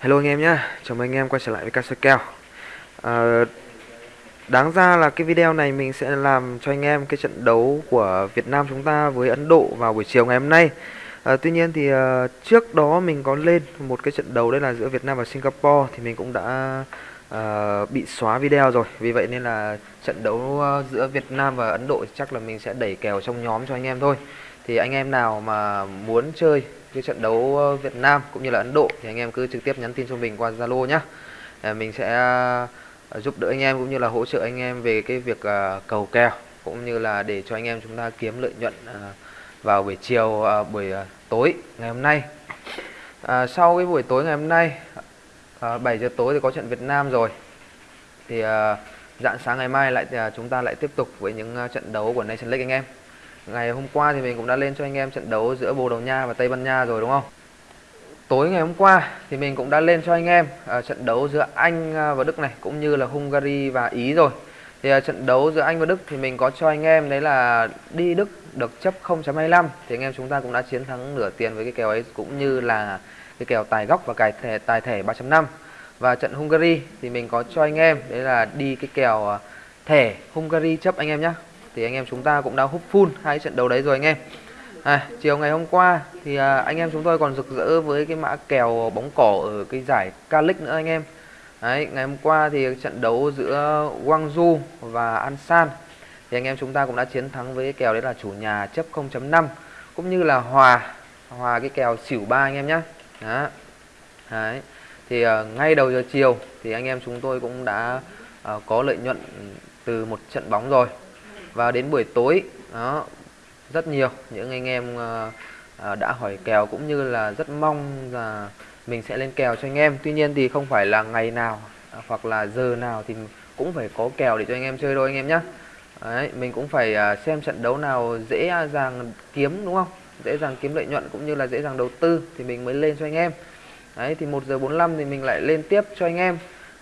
Hello anh em nhé, chào mừng anh em quay trở lại với Castle Kèo. À, Đáng ra là cái video này mình sẽ làm cho anh em cái trận đấu của Việt Nam chúng ta với Ấn Độ vào buổi chiều ngày hôm nay. À, Tuy nhiên thì à, trước đó mình có lên một cái trận đấu đấy là giữa Việt Nam và Singapore Thì mình cũng đã à, bị xóa video rồi. Vì vậy nên là trận đấu à, giữa Việt Nam và Ấn Độ chắc là mình sẽ đẩy kèo trong nhóm cho anh em thôi. Thì anh em nào mà muốn chơi cái trận đấu ờ, Việt Nam cũng như là Ấn Độ thì anh em cứ trực tiếp nhắn tin cho mình qua Zalo nhá. Ờ, mình sẽ ờ, giúp đỡ anh em cũng như là hỗ trợ anh em về cái việc cầu kèo cũng như là để cho anh em chúng ta kiếm lợi nhuận vào buổi chiều buổi tối ngày hôm nay. À, sau cái buổi tối ngày hôm nay à, 7 giờ tối thì có trận Việt Nam rồi. Thì à, dạng sáng ngày mai lại à, chúng ta lại tiếp tục với những trận đấu của Nation League anh em. Ngày hôm qua thì mình cũng đã lên cho anh em trận đấu giữa Bồ Đào Nha và Tây Ban Nha rồi đúng không? Tối ngày hôm qua thì mình cũng đã lên cho anh em uh, trận đấu giữa Anh à, và Đức này cũng như là Hungary và Ý rồi. Thì uh, trận đấu giữa Anh và Đức thì mình có cho anh em đấy là đi Đức được chấp 0.25 thì anh em chúng ta cũng đã chiến thắng nửa tiền với cái kèo ấy cũng như là cái kèo tài góc và cài thẻ tài thẻ 3.5. Và trận Hungary thì mình có cho anh em đấy là đi cái kèo thẻ Hungary chấp anh em nhé thì anh em chúng ta cũng đã hút full hai trận đấu đấy rồi anh em. À, chiều ngày hôm qua thì à, anh em chúng tôi còn rực rỡ với cái mã kèo bóng cỏ ở cái giải Calic nữa anh em. Đấy ngày hôm qua thì trận đấu giữa Guangzhou và Ansan thì anh em chúng ta cũng đã chiến thắng với cái kèo đấy là chủ nhà chấp 0.5 cũng như là hòa hòa cái kèo xỉu ba anh em nhé đó. Đấy thì uh, ngay đầu giờ chiều thì anh em chúng tôi cũng đã uh, có lợi nhuận từ một trận bóng rồi và đến buổi tối. Đó rất nhiều những anh em uh, đã hỏi kèo cũng như là rất mong là mình sẽ lên kèo cho anh em. Tuy nhiên thì không phải là ngày nào à, hoặc là giờ nào thì cũng phải có kèo để cho anh em chơi đâu anh em nhé Đấy, mình cũng phải uh, xem trận đấu nào dễ dàng kiếm đúng không? Dễ dàng kiếm lợi nhuận cũng như là dễ dàng đầu tư thì mình mới lên cho anh em. Đấy thì 1 giờ 45 thì mình lại lên tiếp cho anh em.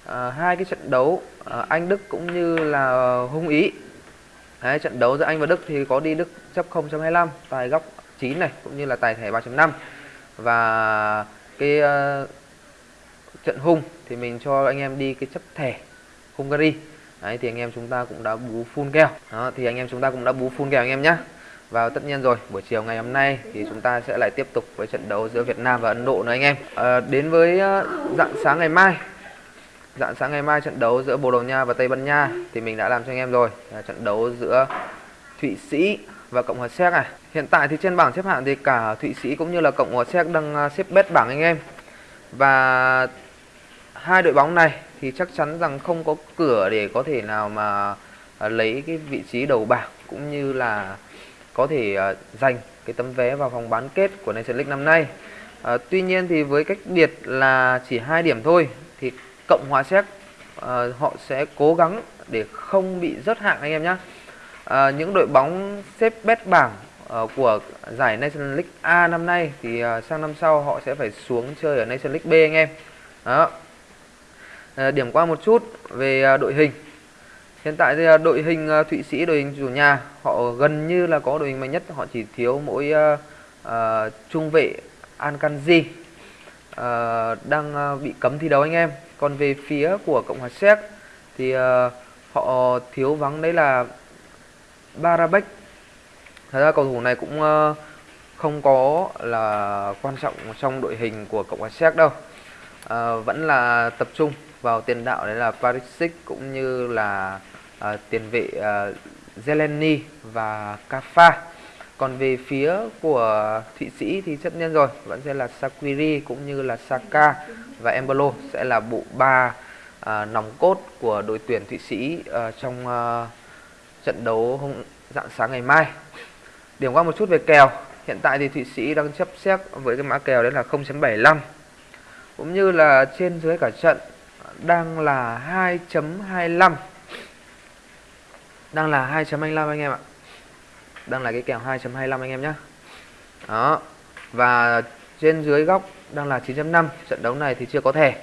À, hai cái trận đấu à, Anh Đức cũng như là Hung Ý Đấy, trận đấu giữa Anh và Đức thì có đi Đức chấp 0.25 tài góc 9 này cũng như là tài thẻ 3.5 và cái uh, trận hung thì mình cho anh em đi cái chấp thẻ Hungary. Đấy thì anh em chúng ta cũng đã bú full kèo. Đó thì anh em chúng ta cũng đã bú full kèo anh em nhé Và tất nhiên rồi buổi chiều ngày hôm nay thì chúng ta sẽ lại tiếp tục với trận đấu giữa Việt Nam và Ấn Độ nữa anh em. À, Đến với uh, dạng sáng ngày mai Dạng sáng ngày mai trận đấu giữa Bồ Đào Nha và Tây Ban Nha thì mình đã làm cho anh em rồi. Là trận đấu giữa Thụy Sĩ và Cộng hòa Séc này. Hiện tại thì trên bảng xếp hạng thì cả Thụy Sĩ cũng như là Cộng hòa Séc đang à, xếp bét bảng anh em. Và hai đội bóng này thì chắc chắn rằng không có cửa để có thể nào mà à, lấy cái vị trí đầu bảng cũng như là có thể à, giành cái tấm vé vào vòng bán kết của Nations League năm nay. À, tuy nhiên thì với cách biệt là chỉ hai điểm thôi thì Cộng hòa Séc à, họ sẽ cố gắng để không bị rớt hạng anh em nhé. À, ờ, những đội bóng xếp bét bảng uh, của giải National League A năm nay thì uh, sang năm sau họ sẽ phải xuống chơi ở National League B anh em. Đó. Uh, điểm qua một chút về uh, đội hình. Hiện tại thì uh, đội hình uh, Thụy Sĩ đội hình chủ nhà họ gần như là có đội hình mạnh nhất, họ chỉ thiếu mỗi uh, uh, trung vệ Ankanji uh, đang uh, bị cấm thi đấu anh em còn về phía của cộng hòa séc thì uh, họ thiếu vắng đấy là Barabek. Thật ra cầu thủ này cũng uh, không có là quan trọng trong đội hình của cộng hòa séc đâu. Uh, vẫn là tập trung vào tiền đạo đấy là Parisic cũng như là uh, tiền vệ uh, Zeleny và Kafa còn về phía của Thụy Sĩ thì tất nhiên rồi vẫn sẽ là Sakiri cũng như là Saka và Embolo sẽ là bộ ba à, nòng cốt của đội tuyển Thụy Sĩ à, trong à, trận đấu hôm dạng sáng ngày mai. Điểm qua một chút về kèo. Hiện tại thì Thụy Sĩ đang chấp xét với cái mã kèo đấy là 0.75 cũng như là trên dưới cả trận đang là 2.25 đang là 2.25 anh em ạ đang là cái kèo 2.25 anh em nhé đó. Và trên dưới góc đang là 9.5 trận đấu này thì chưa có thẻ.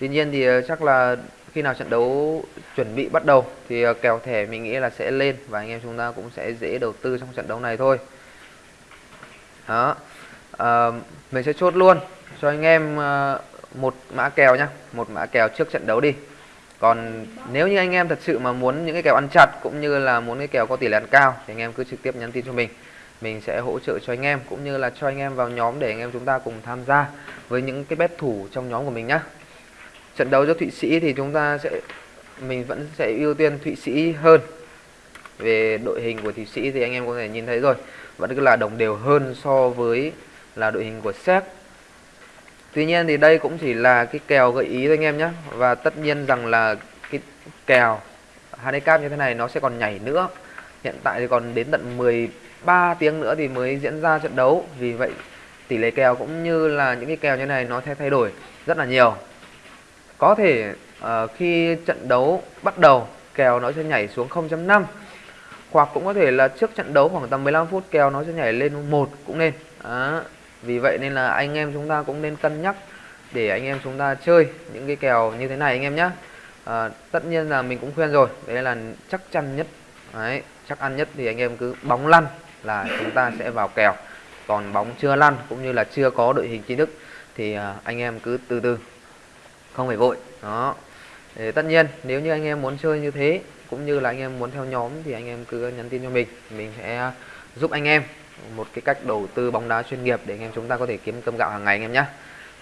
Tuy nhiên thì ờ, chắc là khi nào trận đấu chuẩn bị bắt đầu thì ờ, kèo thẻ mình nghĩ là sẽ lên và anh em chúng ta cũng sẽ dễ đầu tư trong trận đấu này thôi. Đó. À, mình sẽ chốt luôn cho anh em một mã kèo nhá một mã kèo trước trận đấu đi còn nếu như anh em thật sự mà muốn những cái kèo ăn chặt cũng như là muốn cái kèo có tỷ lệ ăn cao thì anh em cứ trực tiếp nhắn tin cho mình. Mình sẽ hỗ trợ cho anh em cũng như là cho anh em vào nhóm để anh em chúng ta cùng tham gia với những cái bet thủ trong nhóm của mình nhá. Trận đấu cho Thụy Sĩ thì chúng ta sẽ, mình vẫn sẽ ưu tiên Thụy Sĩ hơn. Về đội hình của Thụy Sĩ thì anh em có thể nhìn thấy rồi, vẫn cứ là đồng đều hơn so với là đội hình của Séc. Tuy nhiên thì đây cũng chỉ là cái kèo gợi ý thôi anh em nhé. Và tất nhiên rằng là cái kèo handicap như thế này nó sẽ còn nhảy nữa. Hiện tại thì còn đến tận 13 tiếng nữa thì mới diễn ra trận đấu. Vì vậy tỷ lệ kèo cũng như là những cái kèo như này nó sẽ thay đổi rất là nhiều. Có thể uh, khi trận đấu bắt đầu kèo nó sẽ nhảy xuống 0.5 hoặc cũng có thể là trước trận đấu khoảng tầm 15 phút kèo nó sẽ nhảy lên một cũng nên. Đó vì vậy nên là anh em chúng ta cũng nên cân nhắc để anh em chúng ta chơi những cái kèo như thế này anh em nhé à, tất nhiên là mình cũng khuyên rồi đấy là chắc chắn nhất. Đấy chắc ăn nhất thì anh em cứ bóng lăn là chúng ta sẽ vào kèo. Còn bóng chưa lăn cũng như là chưa có đội hình chính thức thì à, anh em cứ từ từ không phải vội. Đó. Để tất nhiên nếu như anh em muốn chơi như thế cũng như là anh em muốn theo nhóm thì anh em cứ nhắn tin cho mình. Mình sẽ giúp anh em một cái cách đầu tư bóng đá chuyên nghiệp để anh em chúng ta có thể kiếm cơm gạo hàng ngày anh em nhé.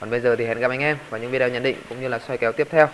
Còn bây giờ thì hẹn gặp anh em vào những video nhận định cũng như là soi kéo tiếp theo.